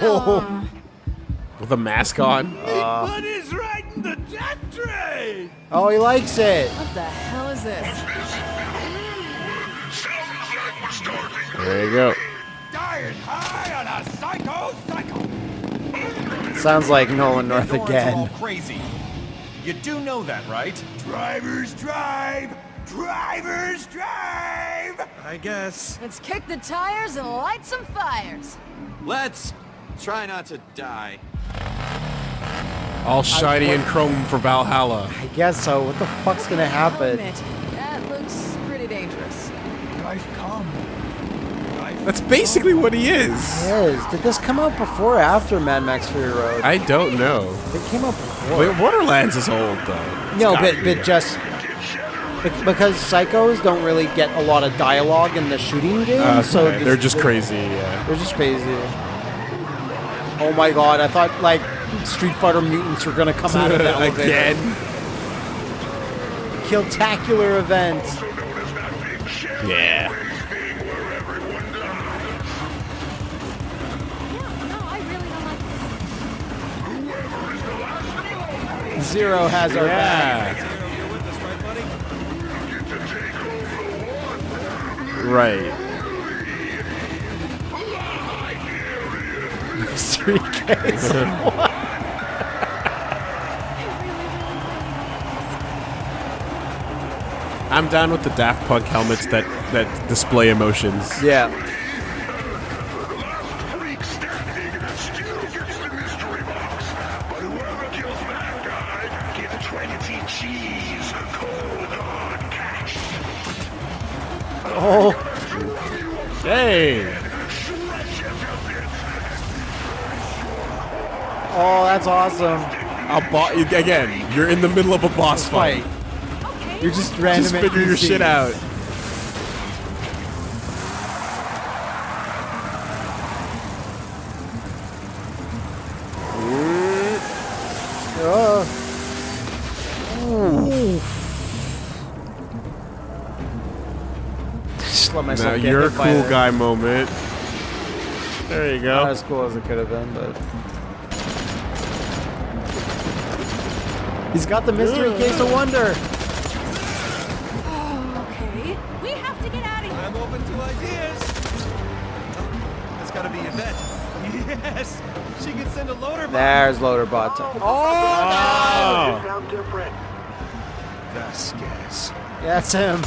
Whoa. With a mask on. Buddy's riding the death train! Oh, he likes it. What the hell is this? There you go. Dying high on a psycho psycho! Sounds like Nolan North Doors are all again. crazy. You do know that, right? Drivers drive! Drivers drive! I guess. Let's kick the tires and light some fires. Let's try not to die. All shiny and chrome for Valhalla. I guess so. What the fuck's gonna happen? that looks pretty dangerous. Drive come. Drive That's basically what he is. Yes. Did this come out before or after Mad Max Fury Road? I don't know. It came out before. Wait, Borderlands is old though. It's no, gotta but, be. but just because psychos don't really get a lot of dialogue in the shooting game, Uh, so okay, they're this- just crazy. Yeah. They're just crazy. Oh my god! I thought like Street Fighter mutants were gonna come out of that. Again. Killtacular event. Yeah. No, I really don't like this. Zero has our back. Yeah. Us, right, Ks. I'm down with the Daft Punk helmets that that display emotions. Yeah. Again, you're in the middle of a boss fight. Fight. You're just random. Just figure your shit out. Oh. Just let myself Now get your hit cool guy moment. There you go. Not go. as cool as it could have been, but he's got the mystery case of wonder. Oh, okay. We have to get out of here. I'm open to ideas. That's gotta be Yvette. Yes! She can send a loader bomb. There's loader Loaderbot. Oh, oh. no sound different. Vasquez. That's him.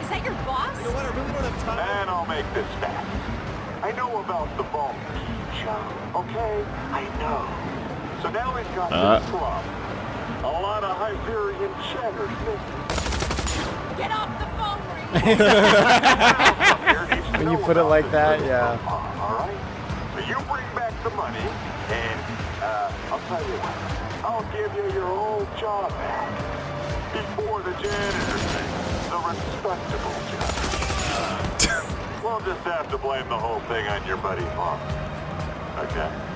Is that your boss? You know what? I really don't have time. And I'll make this fast. I know about the vault key, Joe. Okay? I know. So now we've got Uh. this problem. A lot of Hyperion cheddar missing. Get off the phone, Marie. Here needs When you put it like that, yeah. All right? So you bring back the money, and uh, I'll tell you what. I'll give you your old job back. Before the janitor thing. The respectable job. we'll just have to blame the whole thing on your buddy Vaughn. Okay?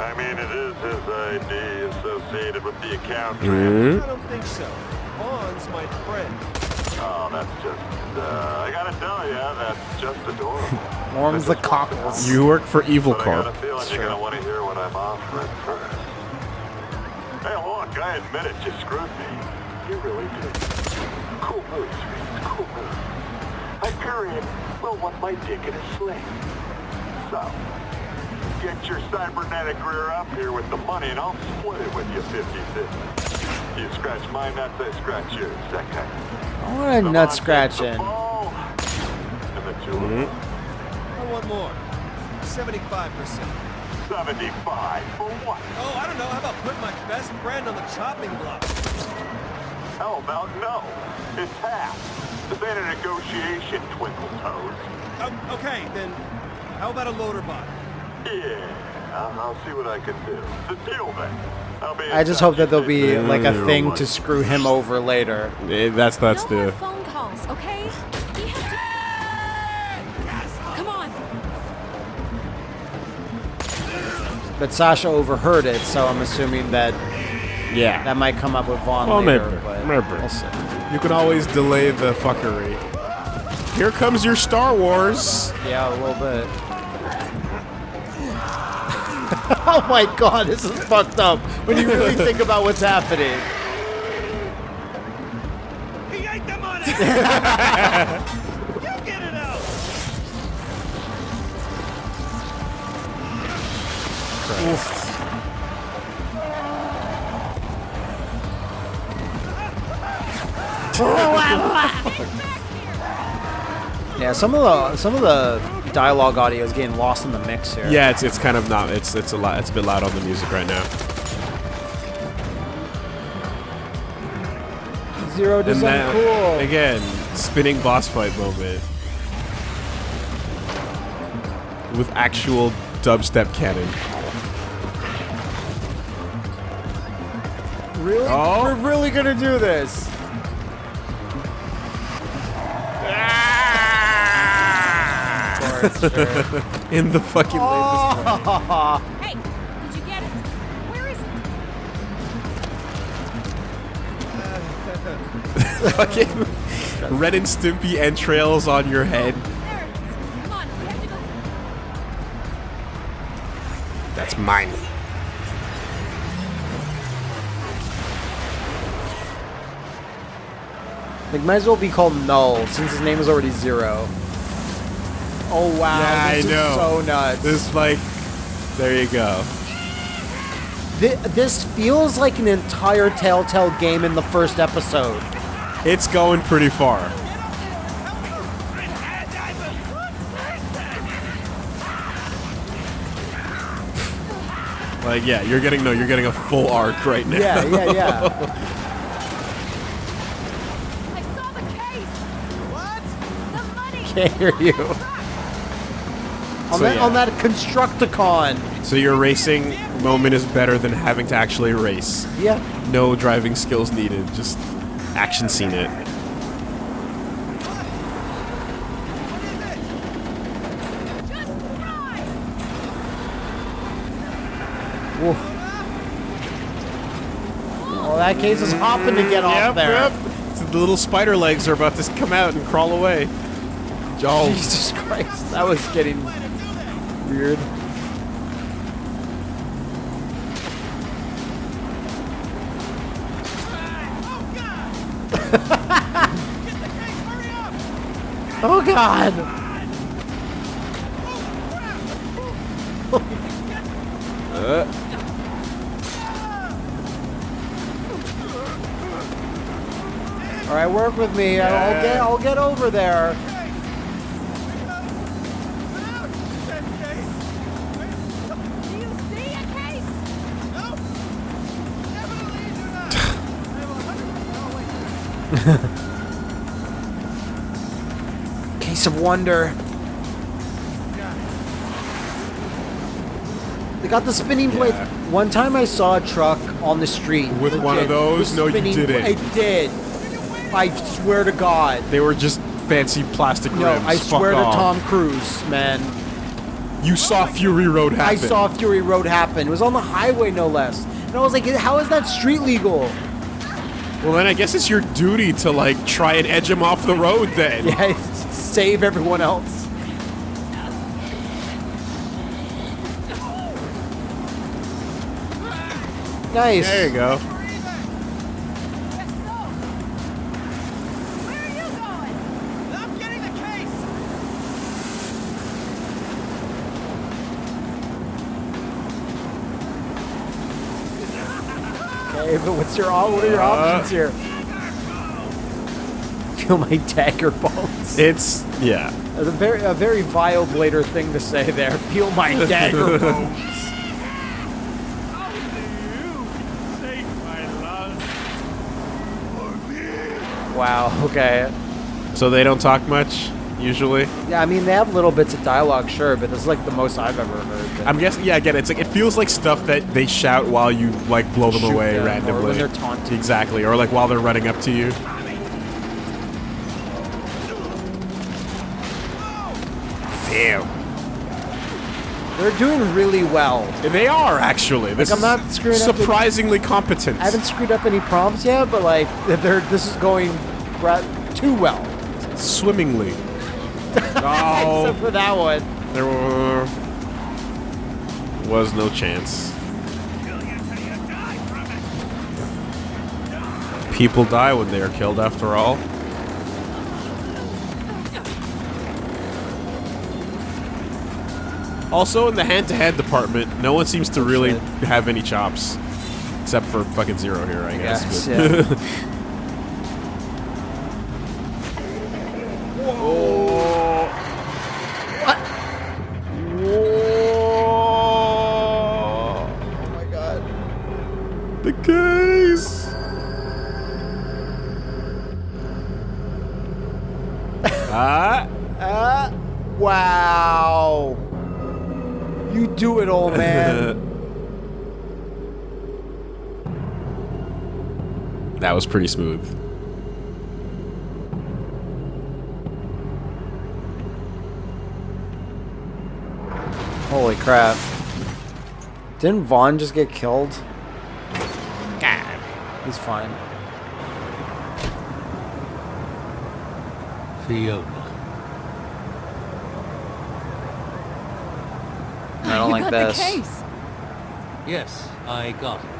I mean, it is his ID associated with the account. Hmm? I don't think so. Vaughn's my friend. Oh, that's just, uh, I gotta tell you, that's just adorable. Warms the cockles. You work for Evil But I got a Corp. feeling you're gonna want to hear what I'm offering first. Hey, look, I admit it, you screwed me. You really did. Cool moves, Reed, cool moves. Hyperion will want my dick in a sling. So, get your cybernetic rear up here with the money and I'll split it with you 50-50. You scratch my nuts, I scratch yours, that kind of I want a nut scratching. And the two of Hmm? us. I want more. 75%. 75 for what? Oh, I don't know. How about put my best friend on the chopping block? How about no. It's half. This ain't a negotiation, Twinkle Toes. Oh, okay, then how about a loader bot? Yeah, I'll, I'll see what I can do. The deal then. I'll be I just hope that there'll be like a thing to screw him over later. That's that's no more the. phone calls, okay? We have to. Come on. But Sasha overheard it, so I'm assuming that Yeah. that might come up with Vaughn Well, later. maybe, but maybe. We'll. You can always delay the fuckery. Here comes your Star Wars. Yeah, a little bit. oh my god, this is fucked up when you really think about what's happening. He ate the money! you get it out! Yeah, some of the some of the dialogue audio is getting lost in the mix here. Yeah, it's it's kind of not. It's it's a lot. It's a bit loud on the music right now. Zero And design then cool. again, spinning boss fight moment with actual dubstep cannon. Really? Oh. We're really gonna do this? In the fucking latest Oh. Hey, did you get it? Where is it? fucking Ren and Stimpy entrails on your head. There it is. Come on, we have to go. That's mine. Like, might as well be called Null since his name is already Zero. Oh wow, Yeah, I this is know. so nuts. This like, there you go. Thi- this feels like an entire Telltale game in the first episode. It's going pretty far. Like, yeah, you're getting no, you're getting a full arc right now. Yeah, yeah, yeah. I saw the case. What? The money. Can't hear you. On, So, that, yeah. on that Constructicon. So your racing moment is better than having to actually race. Yeah. No driving skills needed, just action scene it. Just Well, that case is hopping to get off Yep, there. yep. So the little spider legs are about to come out and crawl away. Oh, Jesus Christ, that was getting weird. Oh God! All right, work with me. I'll get. I'll get over there. Do you see a case? Case of wonder. They got the spinning blades. Yeah. One time I saw a truck on the street. With one of those? No, you didn't. I did. I swear to God. they were just fancy plastic No, rims. I Fuck swear off. to Tom Cruise, man. You saw Fury Road happen. I saw Fury Road happen. It was on the highway, no less. And I was like, how is that street legal? Well, then I guess it's your duty to like try and edge him off the road. Then. Yeah, save everyone else. Nice. There you go. Yes, so. Where are you going? I'm getting the case! Okay, but what's your what are your Uh, options here? Feel my dagger bones. It's yeah. A very a very vile blader thing to say there. Feel my dagger bones. Wow. Okay. So they don't talk much usually. Yeah, I mean they have little bits of dialogue, sure, but this is like the most I've ever heard. I'm guessing. Yeah, again, it's like it feels like stuff that they shout while you like blow them away them, or randomly. when they're taunting. Exactly, or like while they're running up to you. Damn. They're doing really well. They are actually. This I'm not screwing up surprisingly competent. I haven't screwed up any prompts yet, but like they're this is going too well. Swimmingly. Oh, Except for that one. there were, was no chance. People die when they are killed, after all. Also, in the hand-to-hand department, no one seems to oh, really have any chops, except for fucking Zero here, I guess. Yes, yeah. pretty smooth. Holy crap. Didn't Vaughn just get killed? God. He's fine. Fiona. I don't you like got this. the case. Yes, I got it.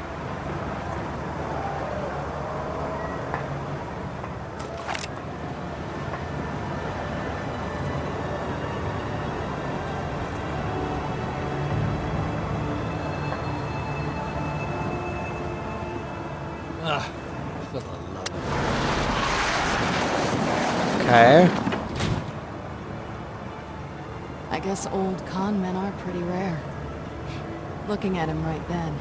Ah, for the love of Okay. I guess old con men are pretty rare. Looking at him right then,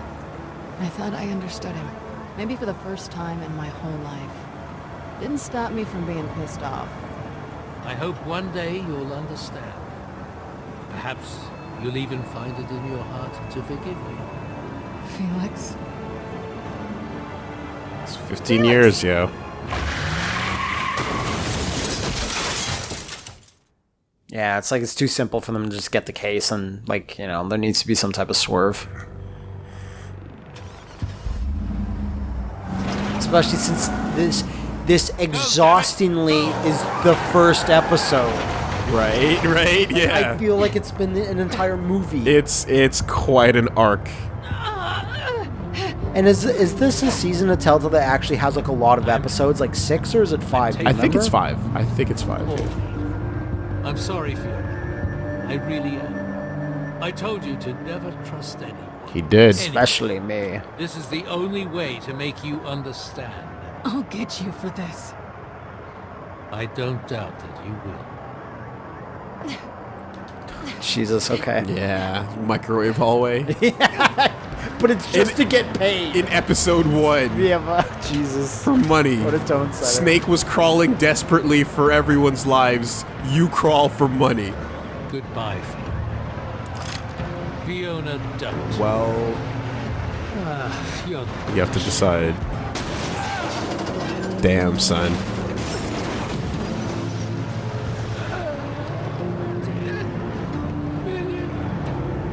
I thought I understood him. Maybe for the first time in my whole life. Didn't stop me from being pissed off. I hope one day you'll understand. Perhaps you'll even find it in your heart to forgive me. Felix? It's 15 years, yo. Yeah, it's like it's too simple for them to just get the case and, like, you know, there needs to be some type of swerve. Especially since this this exhaustingly is the first episode. Right, right, yeah. I feel like it's been an entire movie. It's it's quite an arc. and is is this a season of Telltale that actually has like a lot of episodes, like six or is it five? I think it's five. I think it's five. I'm sorry, Fiona. I really am. I told you to never trust anyone. He did. Especially me. This is the only way to make you understand. I'll get you for this. I don't doubt that you will. Jesus, okay. Yeah, microwave hallway But it's just to get paid. in episode one yeah, but, Jesus. for money. What a tone setter. Snake was crawling desperately for everyone's lives. You crawl for money. Goodbye, Fiona. Fiona, don't. Well, Ah, Fiona. you have to decide. Damn, son.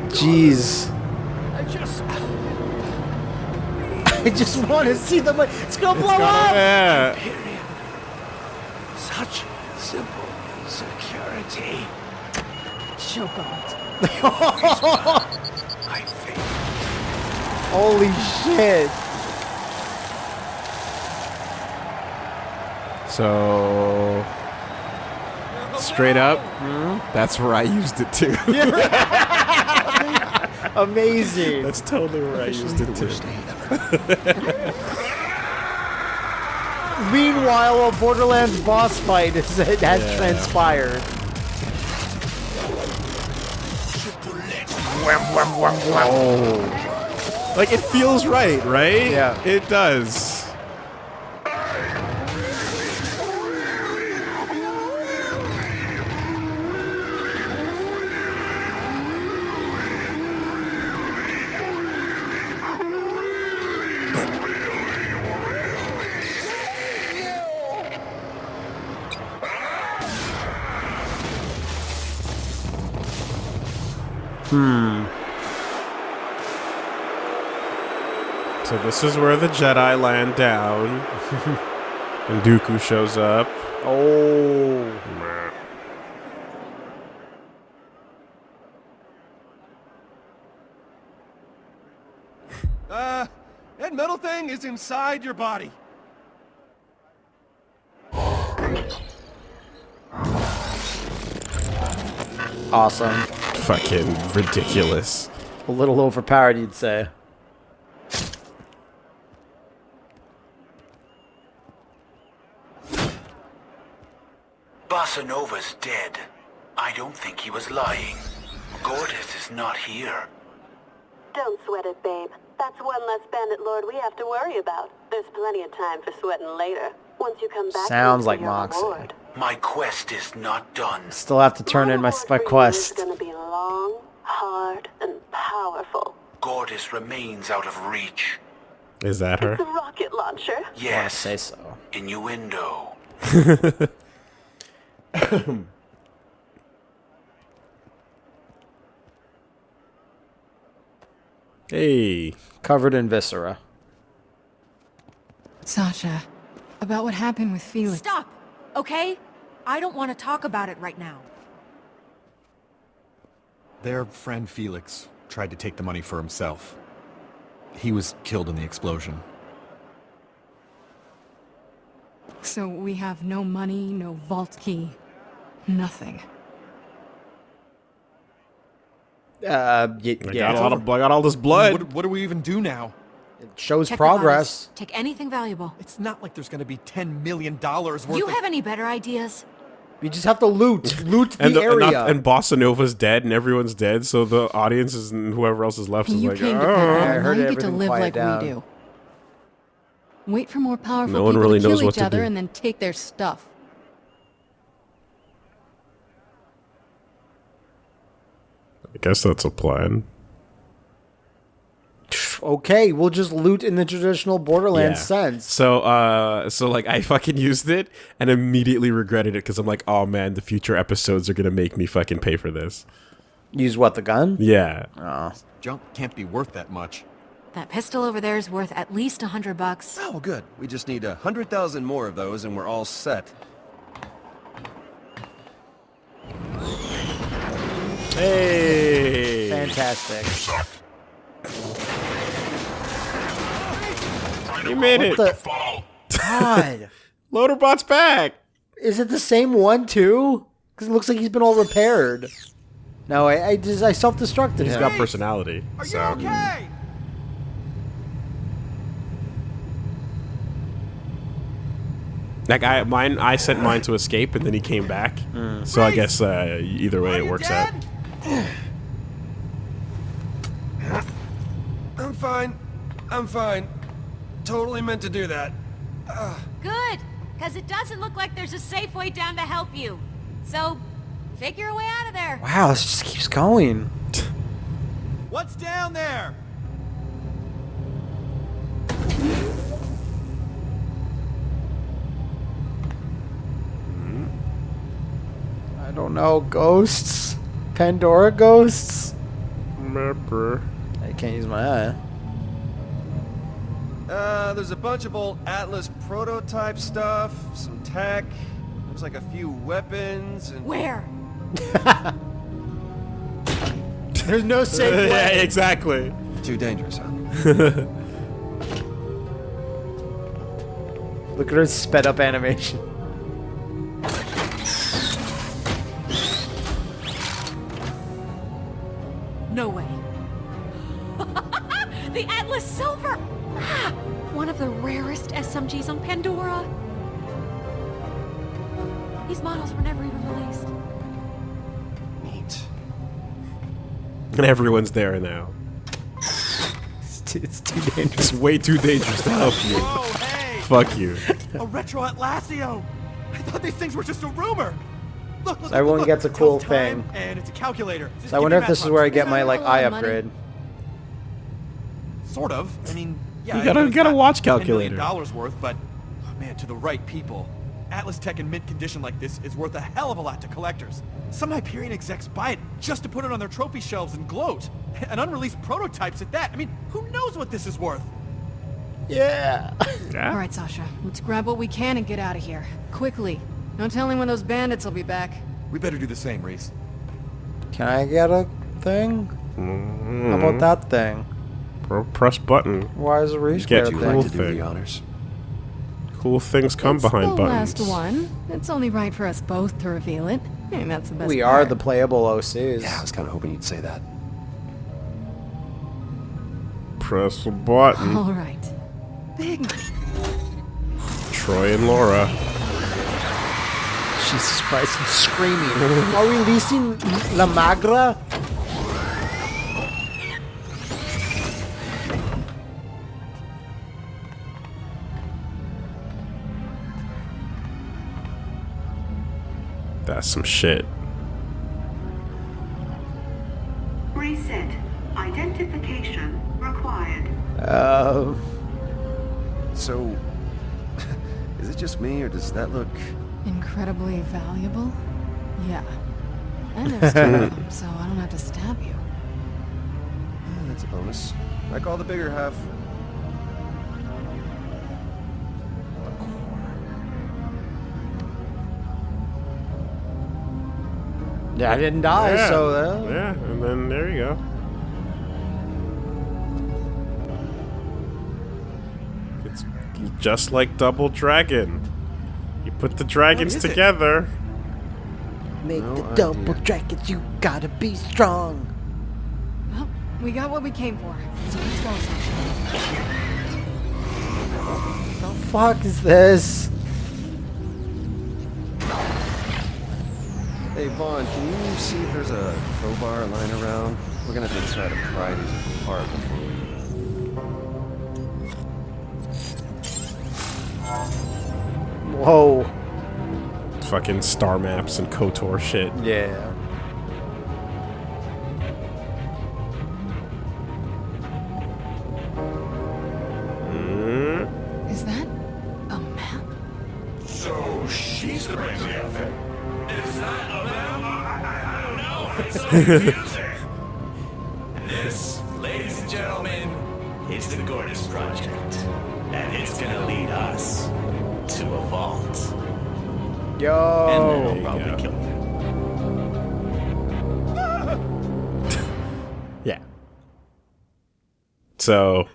Jeez. I just. I just want to see the. money. It's gonna blow up. Yeah. Such simple security. Choke on it. I think. Holy shit. So, straight up, Hmm? that's where I used it too. Amazing. that's totally where I used it too. Meanwhile, a Borderlands boss fight is, has Yeah. transpired. Oh. Like it feels right, right? Yeah. It does. This is where the Jedi land down. and Dooku shows up. Oh. Uh, that metal thing is inside your body. Awesome. Fucking ridiculous. A little overpowered, you'd say. Bossa Nova's dead. I don't think he was lying. Gortys is not here. Don't sweat it, babe. That's one less bandit lord we have to worry about. There's plenty of time for sweating later. Once you come back Sounds for like your Moxie. reward. My quest is not done. Still have to turn in my, reward my quest. is gonna be long, hard, and powerful. Gortys remains out of reach. Is that her? The rocket launcher. Yes, Say so. innuendo. Hey. Covered in viscera. Sasha, about what happened with Felix. Stop! Okay? I don't want to talk about it right now. Their friend Felix tried to take the money for himself. He was killed in the explosion. So we have no money, no vault key, nothing. Uh, y- I yeah. got a lot of I got all this blood. What, what do we even do now? It shows Check progress. Take anything valuable. It's not like there's gonna be $10 million worth You of... have any better ideas? You just have to loot. Loot the, and, the, and, area. not- and Bossa Nova's dead and everyone's dead, so the audience is and whoever else is left is You like, came to "Oh." Pet I now heard you get to everything live like down. we do. Wait for more powerful No one people really to kill knows each to other do. and then take their stuff. I guess that's a plan. okay, we'll just loot in the traditional Borderlands Yeah. sense. So, uh, so like I fucking used it and immediately regretted it because I'm like, oh man, the future episodes are gonna make me fucking pay for this. Use what, the gun? Yeah. Oh. Junk can't be worth that much. That pistol over there is worth at least a hundred bucks. Oh, good. We just need a hundred thousand more of those and we're all set. Hey. Fantastic. You made What it. the? God. Loaderbot's back. Is it the same one, too? Because it looks like he's been all repaired. No, I, I just I self-destructed He's him. got personality. Are so. you okay? Like I, mine, I sent mine to escape, and then he came back. So I guess uh, either way, it you works out. Dead? I'm fine. I'm fine. Totally meant to do that. Ah. Good, because it doesn't look like there's a safe way down to help you. So, figure a way out of there. Wow, this just keeps going. What's down there? I don't know. Ghosts? Pandora ghosts? Remember. I can't use my eye. Uh, there's a bunch of old Atlas prototype stuff, some tech. Looks like a few weapons and... Where? There's no safe yeah, exactly. Too dangerous, huh? Look at her sped up animation. SMGs on Pandora. These models were never even released. Neat. And everyone's there now. It's too, it's too dangerous. It's way too dangerous to help you. Whoa, hey! Fuck you. A retro Atlasio! I thought these things were just a rumor! Look, look, everyone look, gets a cool thing. And it's a calculator. So I wonder if this is where I get my like a eye upgrade. Sort of. I mean, yeah. You gotta- know it's gotta watch 10 million calculator. dollars worth, but oh, man, to the right people. Atlas Tech in mint condition like this is worth a hell of a lot to collectors. Some Hyperion execs buy it just to put it on their trophy shelves and gloat. And unreleased prototypes at that. I mean, who knows what this is worth? Yeah. All right, Sasha, let's grab what we can and get out of here. Quickly. No telling when those bandits will be back. We better do the same, Rhys. Can I get a thing? How about mm-hmm. that thing? Pro- press button. Why is a race Get car cool thing? like to do thing. the honors. Cool things come it's behind the buttons. last one. It's only right for us both to reveal it. I mean, that's the best We are the playable OCs. Yeah, I was kind of hoping you'd say that. Press a button. All right. Big money. Troy and Laura. Jesus Christ, I'm screaming. Are we releasing La Magra? Some shit. Reset. Identification required. Uh, So, is it just me, or does that look... Incredibly valuable? Yeah. And there's two of them, so I don't have to stab you. Yeah, that's a bonus. I call the bigger half. Yeah, I didn't die, yeah. so uh, yeah, and then there you go. It's just like Double Dragon. You put the dragons is it? together. make No the idea. double dragons. You gotta be strong. Well, we got what we came for. So let's go, Sasha. The fuck is this? Hey, Vaughn, can you see if there's a crowbar lying around? We're gonna have to try to pry these apart before we... Whoa. Fucking star maps and KOTOR shit. Yeah. Is that a map? So she's the brains of the outfit. This, ladies and gentlemen, is the Gortys Project. And it's gonna lead us to a vault. And then Yo. we'll probably kill you. Yeah. So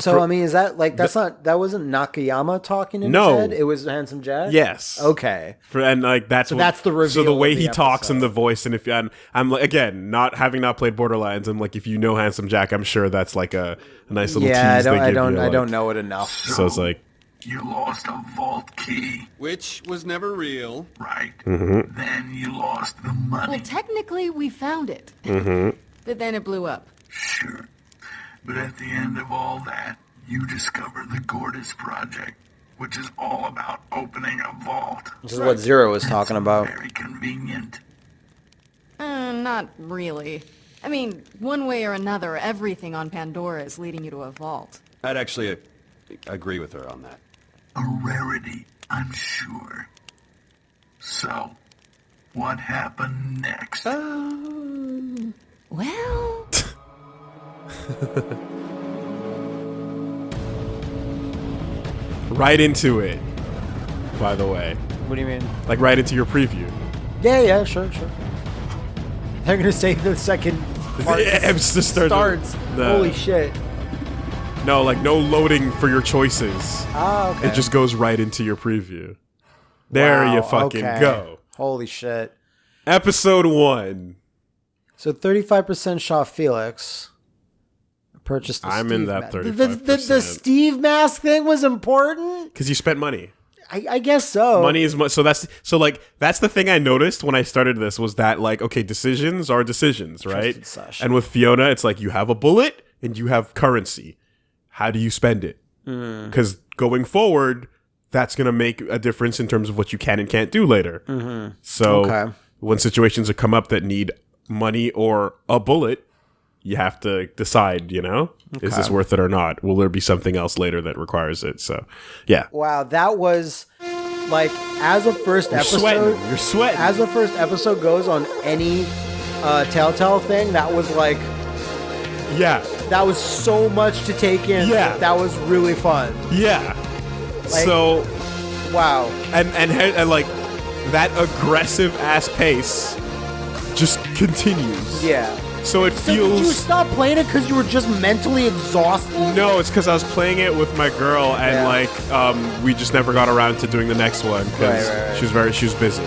So I mean, is that like that's not that wasn't Nakayama talking in No. his head? It was Handsome Jack. yes. Okay. For, and like that's So what- that's the So the way of the he talks and the voice, and if and I'm like again, not having not played Borderlands, I'm like if you know Handsome Jack, I'm sure that's like a, a nice little Yeah, I tease. don't. they I don't. you, I like- don't know it enough. So it's like You lost a vault key. Which was never real. Right. Mm-hmm. Then you lost the money. Well, technically, we found it. Mm-hmm. But then it blew up. Sure. But at the end of all that, you discover the Gortys Project, which is all about opening a vault. This is what Zero was talking about. Very convenient. Uh, not really. I mean, one way or another, everything on Pandora is leading you to a vault. I'd actually uh, agree with her on that. A rarity, I'm sure. So, what happened next? Well, right into it. By the way, What do you mean? like right into your preview. Yeah, yeah, sure, sure. They're gonna say the second part Yeah, it's just starts. the- Holy shit! No, like no loading for your choices. Ah, okay. It just goes right into your preview. There Wow, you fucking okay. go. Holy shit! Episode one. So thirty-five percent shot Felix. Purchased. The I'm in that mask. The, the, the, Steve mask thing was important. Because you spent money. I, I guess so. Money is much. So that's so like that's the thing I noticed when I started this was that like okay decisions are decisions right. And with Fiona, it's like you have a bullet and you have currency. How do you spend it? Mm. Because going forward, that's gonna make a difference in terms of what you can and can't do later. Mhm. So Okay. when situations come up that need money or a bullet, you have to decide. You know, is this worth it or not? Will there be something else later that requires it? So yeah. Wow, that was like as a first You're episode. sweating. You're sweating. As a first episode goes on any uh, Telltale thing, that was like Yeah. that was so much to take in. Yeah. that was really fun. Yeah. Like- so Wow. and, and and and like that aggressive ass pace just continues. Yeah. So it So did you feels. stop playing it because you were just mentally exhausted? No, it's because I was playing it with my girl, and Yeah. like um, we just never got around to doing the next one because Right, right, right. she was very she was busy.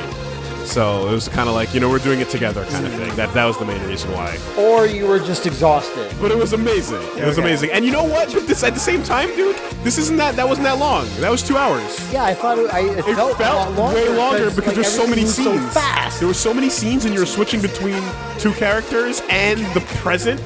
So it was kind of like you know we're doing it together kind of thing. That that was the main reason why. Or you were just exhausted? But it was amazing. It was Okay. amazing. And you know what? But this at the same time, dude, this isn't that that wasn't that long. That was two hours. Yeah, I thought it, I, it, It felt, a lot longer way longer because, like, there's so many everything scenes. So fast. There were so many scenes, and you're switching between two characters and the present.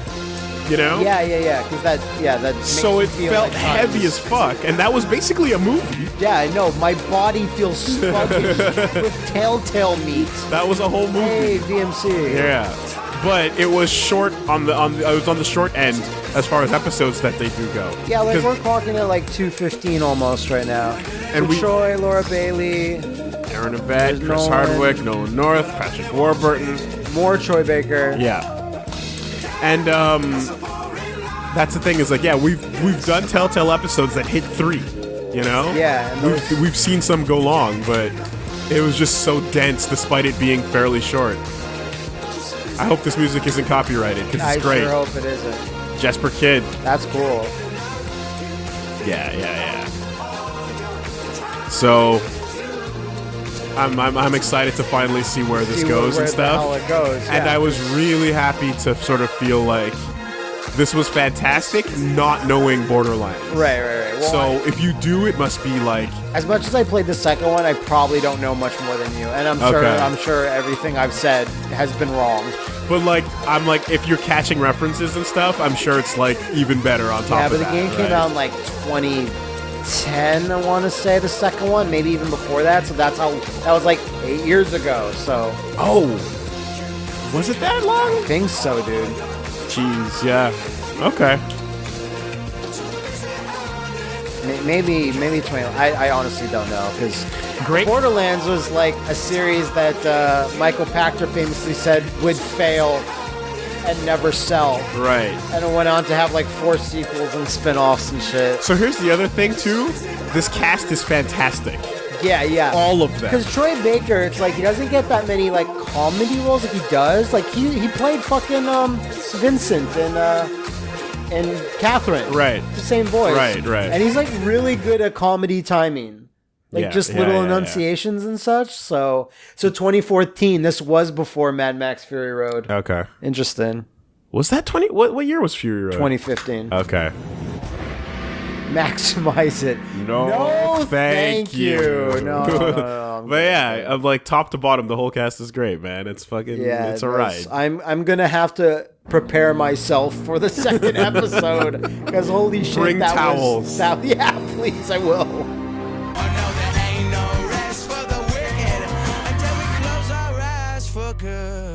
You know? Yeah, yeah, yeah. Because that, yeah, that. So it felt like heavy as fuck, and that was basically a movie. Yeah, I know. My body feels sluggish with telltale meat. That was a whole movie. Hey, VMC. Yeah, but it was short on the on. The, I was on the short end as far as episodes that they do go. Yeah, like we're clocking at like 215 almost right now. And we- Troy, Laura Bailey, Erin Yvette, Chris Nolan. Hardwick, Nolan North, Patrick Warburton. more Troy Baker. Yeah, and um, that's the thing is like yeah we've we've done Telltale episodes that hit three, you know. Yeah, and we've we've seen some go long, but it was just so dense despite it being fairly short. I hope this music isn't copyrighted because I it's great. sure hope it isn't. Jesper Kyd. That's cool. Yeah, yeah, yeah. So I'm, I'm, I'm excited to finally see where this See goes where and stuff. goes, And. I was really happy to sort of feel like this was fantastic, not knowing Borderlands. Right, right, right. Well, so if you do, it must be like As much as I played the second one, I probably don't know much more than you, and I'm sure Okay. I'm sure everything I've said has been wrong. But like, I'm like, if you're catching references and stuff, I'm sure it's like even better on top yeah, of but the that, game came out in like 2010, I want to say the second one, maybe even before that. So that's how that was like eight years ago. So oh, was it that long? I think so, dude. Jeez, yeah. Okay. Maybe maybe 20. I, I honestly don't know because Great. Borderlands was like a series that uh, Michael Pachter famously said would fail and never sell. Right. And it went on to have like four sequels and spin-offs and shit. So here's the other thing too. This cast is fantastic. Yeah, yeah. All of them. Because Troy Baker, it's like he doesn't get that many like comedy roles like he does. Like he he played fucking um Vincent and uh and Catherine. Right. The same voice. Right, right. And he's like really good at comedy timing. Like Yeah, just yeah, little yeah, enunciations and such. So so 2014, this was before Mad Max Fury Road. Okay. Interesting. Was that 20? What what year was Fury Road? 2015. Okay. Maximize it. No, No, thank, thank you. you. No, no, no, but yeah, I'm like top to bottom, the whole cast is great, man. It's fucking, Yeah, it's a ride. I'm I'm gonna have to prepare myself for the second episode because holy shit, Bring that towels. Was, that, yeah, please, I will. Good.